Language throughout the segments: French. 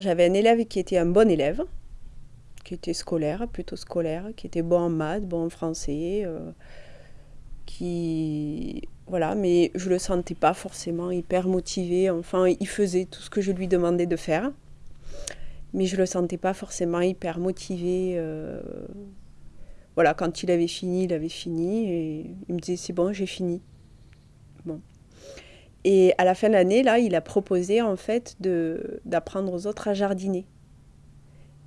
J'avais un élève qui était un bon élève, qui était scolaire, plutôt scolaire, qui était bon en maths, bon en français, euh, qui voilà, mais je le sentais pas forcément hyper motivé. Enfin, il faisait tout ce que je lui demandais de faire, mais je le sentais pas forcément hyper motivé. Euh, voilà, quand il avait fini, il avait fini et il me disait c'est bon, j'ai fini. Bon. Et à la fin de l'année, là, il a proposé en fait d'apprendre aux autres à jardiner.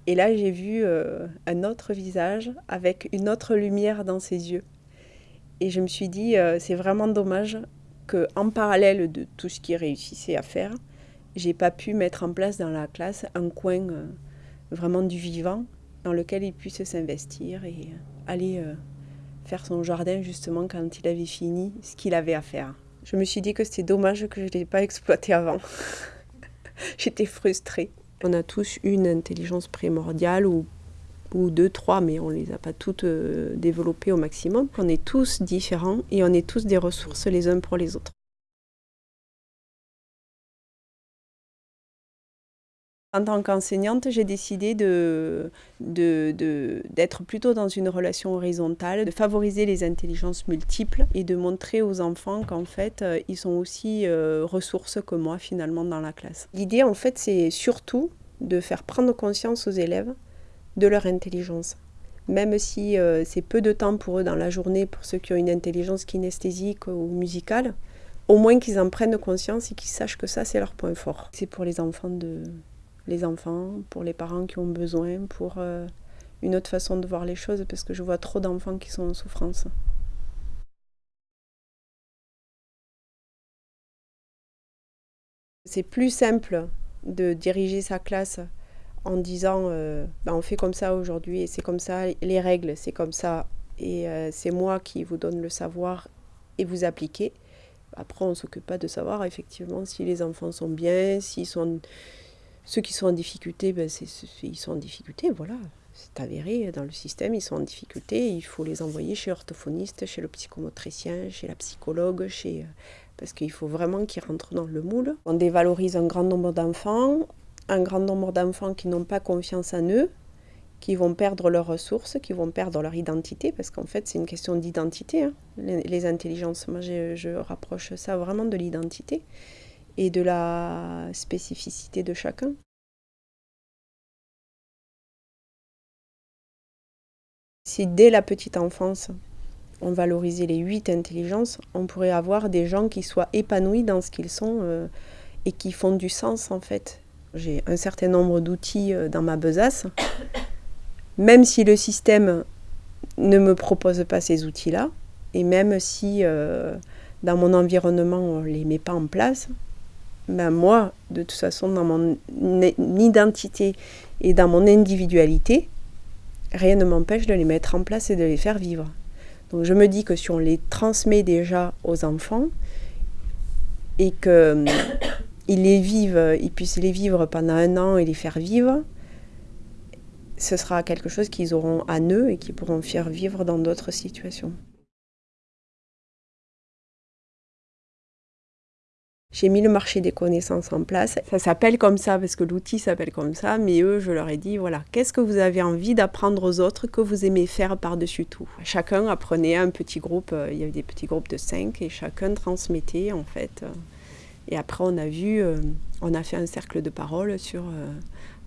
Et là, j'ai vu euh, un autre visage avec une autre lumière dans ses yeux. Et je me suis dit, euh, c'est vraiment dommage qu'en parallèle de tout ce qu'il réussissait à faire, j'ai pas pu mettre en place dans la classe un coin euh, vraiment du vivant dans lequel il puisse s'investir et aller faire son jardin justement quand il avait fini ce qu'il avait à faire. Je me suis dit que c'était dommage que je ne l'ai pas exploité avant. J'étais frustrée. On a tous une intelligence primordiale ou, ou deux, trois, mais on ne les a pas toutes euh, développées au maximum. On est tous différents et on est tous des ressources les uns pour les autres. En tant qu'enseignante, j'ai décidé d'être de, plutôt dans une relation horizontale, de favoriser les intelligences multiples et de montrer aux enfants qu'en fait, euh, ils sont aussi euh, ressources que moi finalement dans la classe. L'idée en fait, c'est surtout de faire prendre conscience aux élèves de leur intelligence. Même si euh, c'est peu de temps pour eux dans la journée, pour ceux qui ont une intelligence kinesthésique ou musicale, au moins qu'ils en prennent conscience et qu'ils sachent que ça, c'est leur point fort. C'est pour les enfants de, les enfants, pour les parents qui ont besoin, pour euh, une autre façon de voir les choses, parce que je vois trop d'enfants qui sont en souffrance. C'est plus simple de diriger sa classe en disant euh, ben, on fait comme ça aujourd'hui et c'est comme ça, les règles c'est comme ça et euh, c'est moi qui vous donne le savoir et vous appliquez. Après on s'occupe pas de savoir effectivement si les enfants sont bien, s'ils sont ceux qui sont en difficulté, ben ils sont en difficulté, voilà. C'est avéré dans le système, ils sont en difficulté. Il faut les envoyer chez l'orthophoniste, chez le psychomotricien, chez la psychologue, chez... parce qu'il faut vraiment qu'ils rentrent dans le moule. On dévalorise un grand nombre d'enfants, un grand nombre d'enfants qui n'ont pas confiance en eux, qui vont perdre leurs ressources, qui vont perdre leur identité, parce qu'en fait c'est une question d'identité, hein. les, intelligences. Moi je rapproche ça vraiment de l'identité et de la spécificité de chacun. Si dès la petite enfance, on valorisait les huit intelligences, on pourrait avoir des gens qui soient épanouis dans ce qu'ils sont euh, et qui font du sens en fait. J'ai un certain nombre d'outils euh, dans ma besace, même si le système ne me propose pas ces outils-là, et même si euh, dans mon environnement on ne les met pas en place, ben moi, de toute façon, dans mon identité et dans mon individualité, rien ne m'empêche de les mettre en place et de les faire vivre. Donc je me dis que si on les transmet déjà aux enfants et qu'ils hum, les vivent, ils puissent les vivre pendant un an et les faire vivre, ce sera quelque chose qu'ils auront à eux et qu'ils pourront faire vivre dans d'autres situations. J'ai mis le marché des connaissances en place. Ça s'appelle comme ça parce que l'outil s'appelle comme ça, mais eux, je leur ai dit, voilà, qu'est-ce que vous avez envie d'apprendre aux autres que vous aimez faire par-dessus tout? Chacun apprenait un petit groupe, euh, il y avait des petits groupes de cinq et chacun transmettait en fait. Et après, on a vu, euh, on a fait un cercle de parole sur, euh,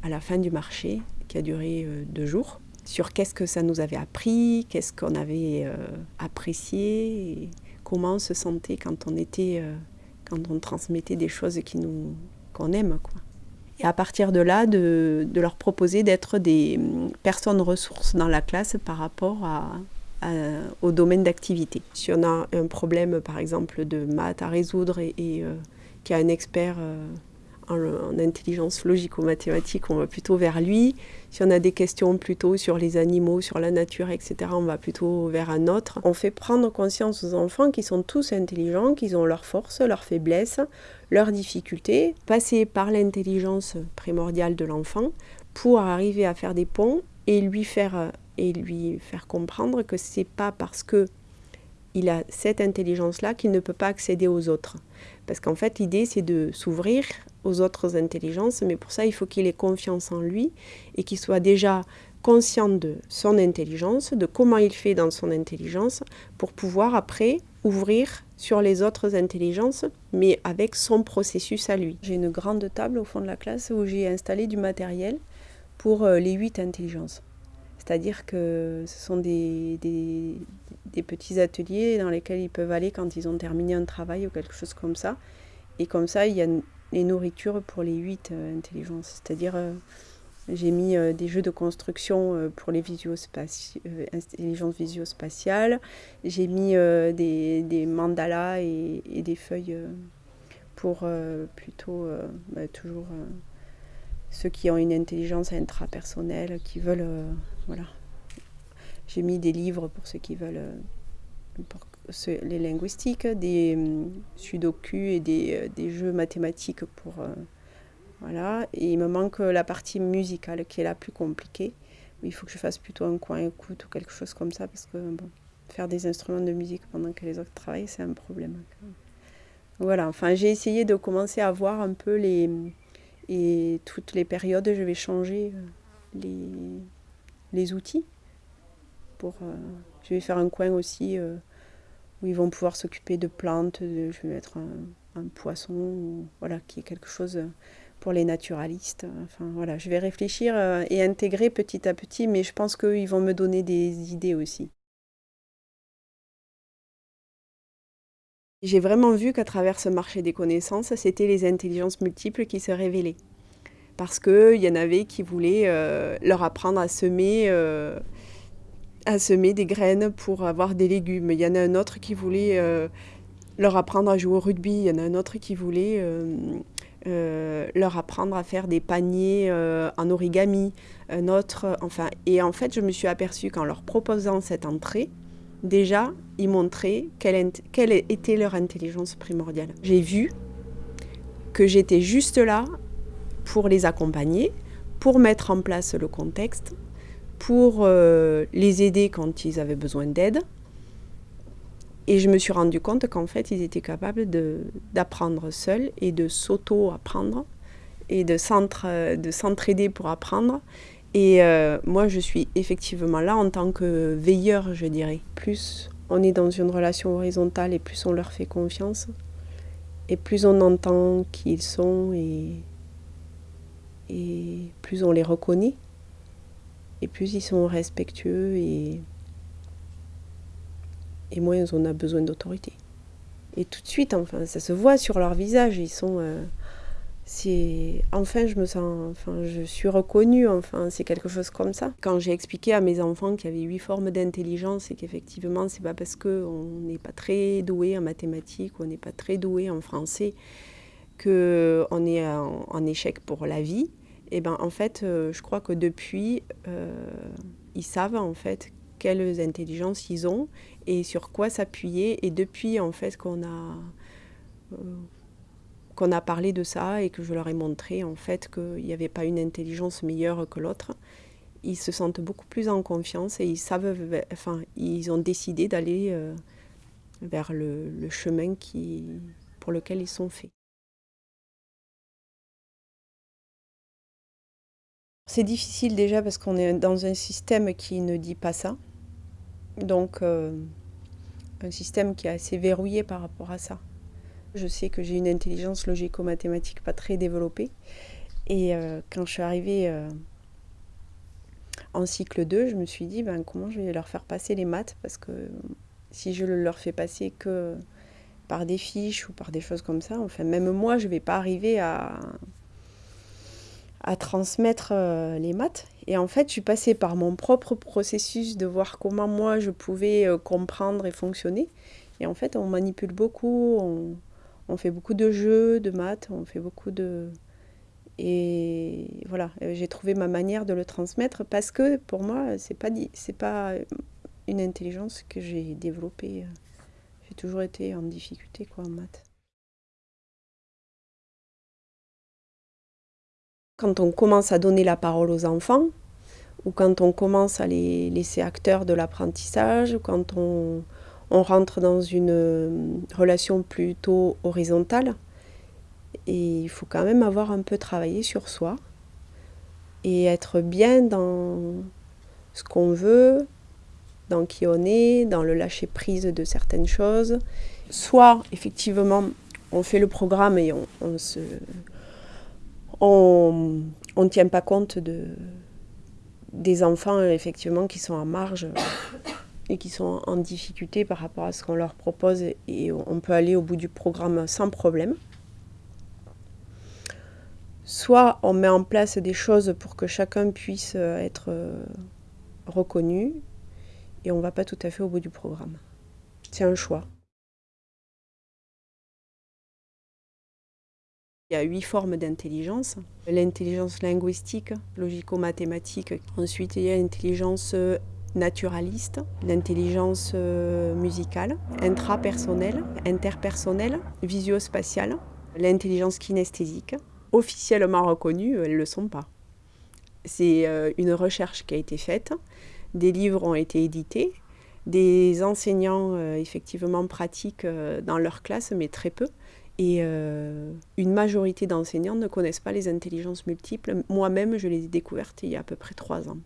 à la fin du marché, qui a duré deux jours, sur qu'est-ce que ça nous avait appris, qu'est-ce qu'on avait apprécié, comment on se sentait quand on était quand on transmettait des choses qui nous qu'on aime. Quoi. Et à partir de là, de, leur proposer d'être des hum, personnes ressources dans la classe par rapport à, au domaine d'activité. Si on a un problème, par exemple, de maths à résoudre et, et euh, qu'il y a un expert euh, en, intelligence logico-mathématique, on va plutôt vers lui. Si on a des questions plutôt sur les animaux, sur la nature, etc., on va plutôt vers un autre. On fait prendre conscience aux enfants qu'ils sont tous intelligents, qu'ils ont leurs forces, leurs faiblesses, leurs difficultés. Passer par l'intelligence primordiale de l'enfant pour arriver à faire des ponts et lui faire, et lui faire comprendre que c'est pas parce que il a cette intelligence-là qu'il ne peut pas accéder aux autres. Parce qu'en fait, l'idée, c'est de s'ouvrir aux autres intelligences, mais pour ça, il faut qu'il ait confiance en lui et qu'il soit déjà conscient de son intelligence, de comment il fait dans son intelligence, pour pouvoir après ouvrir sur les autres intelligences, mais avec son processus à lui. J'ai une grande table au fond de la classe où j'ai installé du matériel pour euh, les huit intelligences. C'est-à-dire que ce sont des, des, petits ateliers dans lesquels ils peuvent aller quand ils ont terminé un travail ou quelque chose comme ça. Et comme ça, il y a les nourritures pour les huit euh, intelligences. C'est-à-dire, euh, j'ai mis euh, des jeux de construction pour les intelligences visio-spatiales. J'ai mis des, des, mandalas et, des feuilles pour plutôt bah, toujours ceux qui ont une intelligence intrapersonnelle, qui veulent voilà. J'ai mis des livres pour ceux qui veulent, euh, les linguistiques, des euh, sudoku et des, euh, des, jeux mathématiques pour... voilà. Et il me manque la partie musicale qui est la plus compliquée. Il faut que je fasse plutôt un coin écoute ou quelque chose comme ça parce que bon, faire des instruments de musique pendant que les autres travaillent, c'est un problème. Voilà, enfin j'ai essayé de commencer à voir un peu les... Et toutes les périodes, je vais changer les, les outils. Euh, je vais faire un coin aussi euh, où ils vont pouvoir s'occuper de plantes. je vais mettre un, poisson, voilà, qui est quelque chose pour les naturalistes. Enfin voilà, je vais réfléchir euh, et intégrer petit à petit, mais je pense qu'ils vont me donner des idées aussi. J'ai vraiment vu qu'à travers ce marché des connaissances, c'était les intelligences multiples qui se révélaient parce qu'il y en avait qui voulaient leur apprendre à semer, à semer des graines pour avoir des légumes. Il y en a un autre qui voulait euh, leur apprendre à jouer au rugby. Il y en a un autre qui voulait leur apprendre à faire des paniers en origami. Un autre, enfin, et en fait, je me suis aperçue qu'en leur proposant cette entrée, déjà, ils montraient quelle était leur intelligence primordiale. J'ai vu que j'étais juste là pour les accompagner, pour mettre en place le contexte, pour euh, les aider quand ils avaient besoin d'aide. Et je me suis rendu compte qu'en fait, ils étaient capables d'apprendre seuls et de s'auto-apprendre et de s'entraider pour apprendre. Et euh, moi, je suis effectivement là en tant que veilleur, je dirais. Plus on est dans une relation horizontale et plus on leur fait confiance, et plus on entend qui ils sont et et plus on les reconnaît, et plus ils sont respectueux et, moins on a besoin d'autorité. Et tout de suite, enfin, ça se voit sur leur visage, ils sont... Euh, c'est enfin je me sens enfin je suis reconnue enfin c'est quelque chose comme ça quand j'ai expliqué à mes enfants qu'il y avait huit formes d'intelligence et qu'effectivement c'est pas parce que on n'est pas très doué en mathématiques on n'est pas très doué en français que on est en échec pour la vie et ben en fait, euh, je crois que depuis, euh, ils savent en fait quelles intelligences ils ont et sur quoi s'appuyer. Et depuis en fait qu'on a euh, qu'on a parlé de ça et que je leur ai montré en fait qu'il n'y avait pas une intelligence meilleure que l'autre, ils se sentent beaucoup plus en confiance et ils savent, enfin, ils ont décidé d'aller vers le, le chemin qui, pour lequel ils sont faits. C'est difficile déjà parce qu'on est dans un système qui ne dit pas ça. Donc, euh, un système qui est assez verrouillé par rapport à ça. Je sais que j'ai une intelligence logico-mathématique pas très développée. Et euh, quand je suis arrivée euh, en cycle 2, je me suis dit ben, comment je vais leur faire passer les maths? Parce que si je leur fais passer que par des fiches ou par des choses comme ça, enfin même moi je ne vais pas arriver à, à transmettre euh, les maths. Et en fait, je suis passée par mon propre processus de voir comment moi je pouvais euh, comprendre et fonctionner. Et en fait, on manipule beaucoup, on, fait beaucoup de jeux, de maths, on fait beaucoup de... Et voilà, euh, j'ai trouvé ma manière de le transmettre parce que pour moi, c'est pas, c'est pas une intelligence que j'ai développée. J'ai toujours été en difficulté quoi, en maths. Quand on commence à donner la parole aux enfants, ou quand on commence à les laisser acteurs de l'apprentissage, ou quand on, rentre dans une relation plutôt horizontale il faut quand même avoir un peu travaillé sur soi et être bien dans ce qu'on veut, dans qui on est, dans le lâcher prise de certaines choses. Soit effectivement on fait le programme et on se on ne tient pas compte de, des enfants effectivement qui sont en marge et qui sont en difficulté par rapport à ce qu'on leur propose et on peut aller au bout du programme sans problème. Soit on met en place des choses pour que chacun puisse être reconnu et on ne va pas tout à fait au bout du programme. C'est un choix. Il y a huit formes d'intelligence. L'intelligence linguistique, logico-mathématique. Ensuite, il y a l'intelligence naturaliste, l'intelligence euh, musicale, intrapersonnelle, interpersonnelle, visio-spatiale, l'intelligence kinesthésique. Officiellement reconnues, elles ne le sont pas. C'est euh, une recherche qui a été faite, des livres ont été édités, des enseignants euh, effectivement pratiquent dans leur classe, mais très peu. Et une majorité d'enseignants ne connaissent pas les intelligences multiples. Moi-même, je les ai découvertes il y a à peu près trois ans.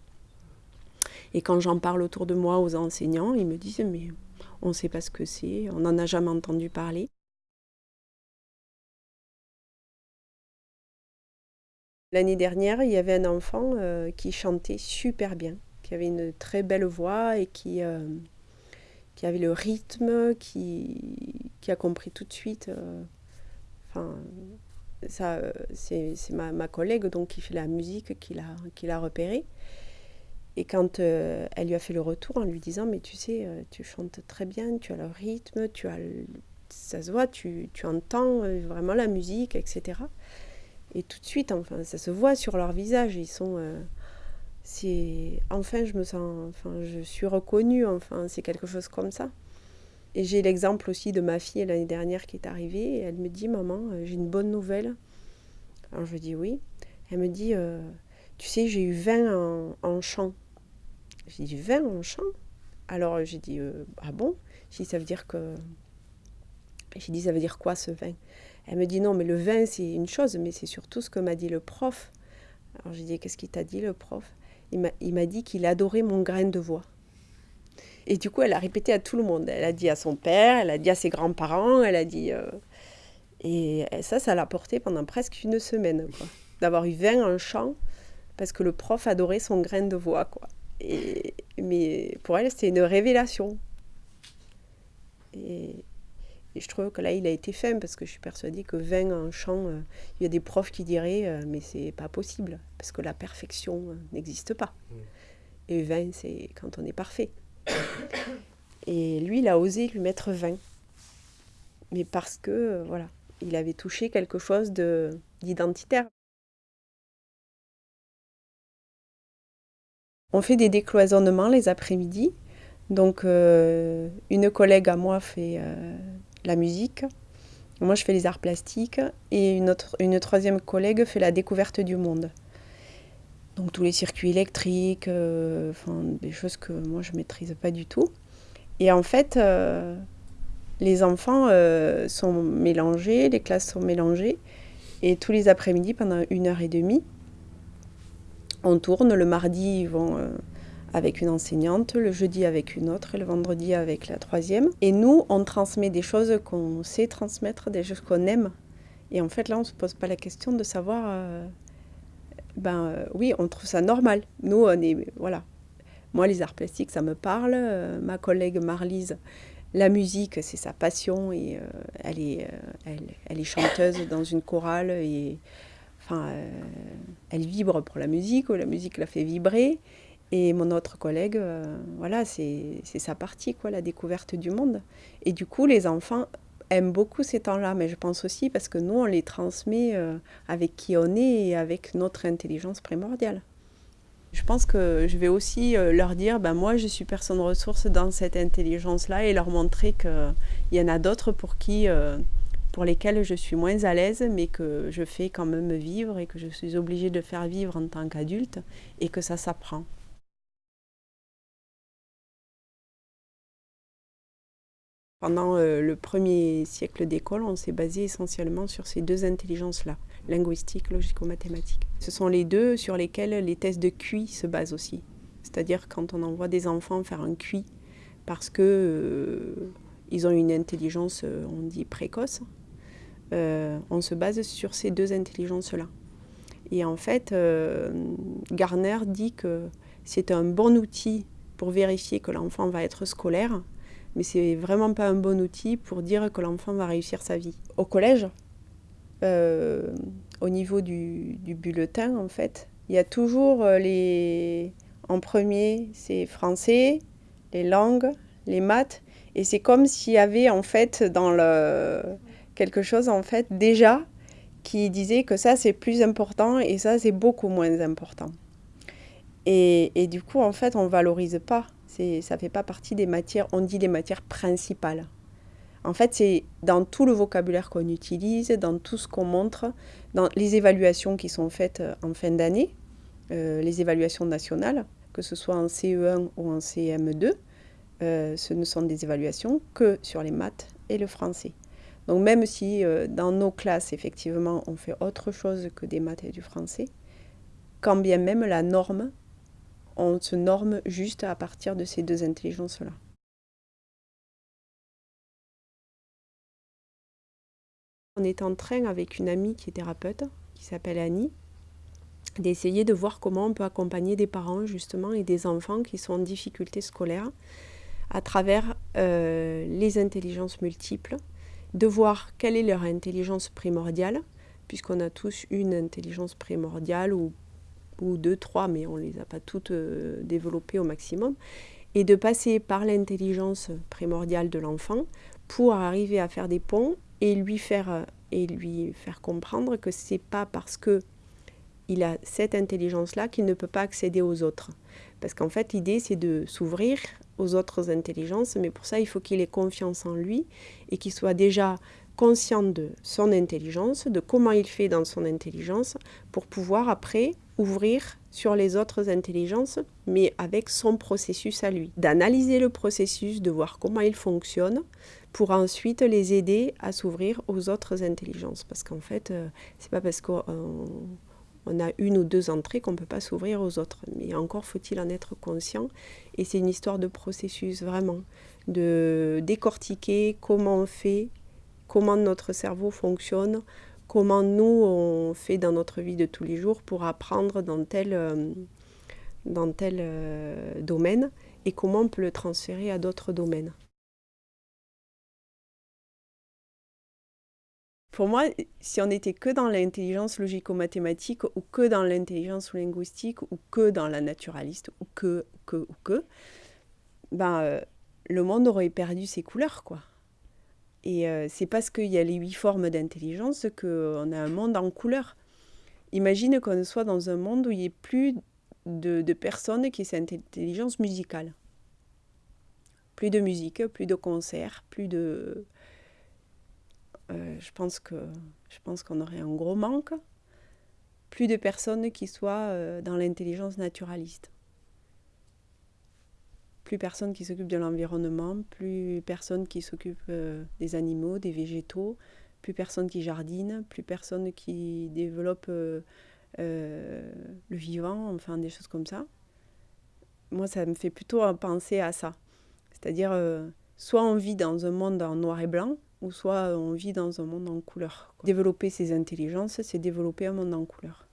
Et quand j'en parle autour de moi aux enseignants, ils me disent mais on ne sait pas ce que c'est, on n'en a jamais entendu parler. L'année dernière, il y avait un enfant euh, qui chantait super bien, qui avait une très belle voix et qui, euh, avait le rythme, qui, a compris tout de suite. Euh, enfin, ça, c'est ma, collègue donc qui fait la musique qui l'a repéré. Et quand euh, elle lui a fait le retour en lui disant Mais tu sais, euh, tu chantes très bien, tu as le rythme, tu as ça se voit, tu, tu entends euh, vraiment la musique, etc. Et tout de suite, enfin, ça se voit sur leur visage. Ils sont. c'est enfin, je me sens. Enfin, je suis reconnue. Enfin, c'est quelque chose comme ça. Et j'ai l'exemple aussi de ma fille l'année dernière qui est arrivée. Et elle me dit Maman, j'ai une bonne nouvelle. Alors je dis Oui. Elle me dit Tu sais, j'ai eu 20 en, en chant. J'ai dit 20 en chant? Alors j'ai dit euh, ah bon? J'ai dit ça veut dire que j'ai dit ça veut dire quoi ce vin Elle me dit non mais le vin c'est une chose mais c'est surtout ce que m'a dit le prof. Alors j'ai dit qu'est-ce qu'il t'a dit le prof? Il m'a dit qu'il adorait mon grain de voix. Et du coup elle a répété à tout le monde. Elle a dit à son père, elle a dit à ses grands-parents, elle a dit euh, et ça ça l'a porté pendant presque une semaine D'avoir eu 20 en chant parce que le prof adorait son grain de voix quoi. Et, mais pour elle, c'était une révélation. Et, je trouve que là, il a été fin parce que je suis persuadée que 20 en chant, euh, il y a des profs qui diraient euh, mais c'est pas possible parce que la perfection euh, n'existe pas. Et 20, c'est quand on est parfait. Et lui, il a osé lui mettre 20. Mais parce que, voilà, il avait touché quelque chose d'identitaire. On fait des décloisonnements les après-midi. Donc, euh, une collègue à moi fait euh, la musique, moi je fais les arts plastiques, et une troisième collègue fait la découverte du monde. Donc, tous les circuits électriques, euh, des choses que moi je ne maîtrise pas du tout. Et en fait, les enfants sont mélangés, les classes sont mélangées, et tous les après-midi, pendant une heure et demie, on tourne. Le mardi, ils vont euh, avec une enseignante, le jeudi avec une autre et le vendredi avec la troisième. Et nous, on transmet des choses qu'on sait transmettre, des choses qu'on aime. Et en fait, là, on ne se pose pas la question de savoir... Euh, ben euh, oui, on trouve ça normal. Nous, on est... Voilà. Moi, les arts plastiques, ça me parle. ma collègue Marlise, la musique, c'est sa passion. Et elle, est, elle, elle, est chanteuse dans une chorale. Et Enfin, euh, elle vibre pour la musique, ou la musique la fait vibrer. Et mon autre collègue, euh, voilà, c'est sa partie, quoi, la découverte du monde. Et du coup, les enfants aiment beaucoup ces temps-là, mais je pense aussi parce que nous, on les transmet euh, avec qui on est et avec notre intelligence primordiale. Je pense que je vais aussi leur dire, ben moi, je suis personne ressource dans cette intelligence-là et leur montrer qu'il y en a d'autres pour qui pour lesquels je suis moins à l'aise, mais que je fais quand même vivre et que je suis obligée de faire vivre en tant qu'adulte et que ça s'apprend. Pendant euh, le premier siècle d'école, on s'est basé essentiellement sur ces deux intelligences-là, linguistique, logico-mathématique. Ce sont les deux sur lesquels les tests de QI se basent aussi. C'est-à-dire quand on envoie des enfants faire un QI parce que euh, ont une intelligence, euh, on dit précoce, on se base sur ces deux intelligences-là. Et en fait, Garner dit que c'est un bon outil pour vérifier que l'enfant va être scolaire, mais c'est vraiment pas un bon outil pour dire que l'enfant va réussir sa vie. Au collège, euh, au niveau du, bulletin, en fait, il y a toujours euh, les... En premier, c'est français, les langues, les maths, et c'est comme s'il y avait en fait dans le quelque chose en fait déjà qui disait que ça c'est plus important et ça c'est beaucoup moins important. Et, et, du coup en fait on valorise pas ça ne fait pas partie des matières, on dit des matières principales. En fait, c'est dans tout le vocabulaire qu'on utilise, dans tout ce qu'on montre, dans les évaluations qui sont faites euh, en fin d'année, euh, les évaluations nationales, que ce soit en CE1 ou en CM2, euh, ce ne sont des évaluations que sur les maths et le français. Donc même si dans nos classes, effectivement, on fait autre chose que des maths et du français, quand bien même la norme on se norme juste à partir de ces deux intelligences-là. On est en train avec une amie qui est thérapeute, qui s'appelle Annie, d'essayer de voir comment on peut accompagner des parents justement et des enfants qui sont en difficulté scolaire à travers euh, les intelligences multiples, de voir quelle est leur intelligence primordiale, puisqu'on a tous une intelligence primordiale ou ou deux, trois, mais on ne les a pas toutes euh, développées au maximum, et de passer par l'intelligence primordiale de l'enfant pour arriver à faire des ponts et lui faire, euh, et lui faire comprendre que ce n'est pas parce que il a cette intelligence-là qu'il ne peut pas accéder aux autres. Parce qu'en fait, l'idée, c'est de s'ouvrir aux autres intelligences, mais pour ça, il faut qu'il ait confiance en lui et qu'il soit déjà conscient de son intelligence, de comment il fait dans son intelligence, pour pouvoir après ouvrir sur les autres intelligences, mais avec son processus à lui. D'analyser le processus, de voir comment il fonctionne, pour ensuite les aider à s'ouvrir aux autres intelligences. Parce qu'en fait, euh, c'est pas parce qu'on a une ou deux entrées qu'on ne peut pas s'ouvrir aux autres. Mais encore faut-il en être conscient. Et c'est une histoire de processus, vraiment. De décortiquer comment on fait, comment notre cerveau fonctionne, comment nous, on fait dans notre vie de tous les jours pour apprendre dans tel, euh, euh, domaine et comment on peut le transférer à d'autres domaines. Pour moi, si on n'était que dans l'intelligence logico-mathématique ou que dans l'intelligence linguistique ou que dans la naturaliste ou que, que, ou que, ben, euh, le monde aurait perdu ses couleurs, quoi. Et euh, c'est parce qu'il y a les huit formes d'intelligence qu'on a un monde en couleur. Imagine qu'on soit dans un monde où il n'y ait plus de, personnes qui aient cette intelligence musicale. Plus de musique, plus de concerts, plus de... Euh, je pense que je pense qu'on aurait un gros manque. Plus de personnes qui soient euh, dans l'intelligence naturaliste plus personne qui s'occupe de l'environnement, plus personne qui s'occupe euh, des animaux, des végétaux, plus personne qui jardine, plus personne qui développe euh, euh, le vivant, enfin des choses comme ça. Moi, ça me fait plutôt penser à ça. C'est-à-dire, soit on vit dans un monde en noir et blanc, ou soit on vit dans un monde en couleur. Développer ces intelligences, c'est développer un monde en couleur.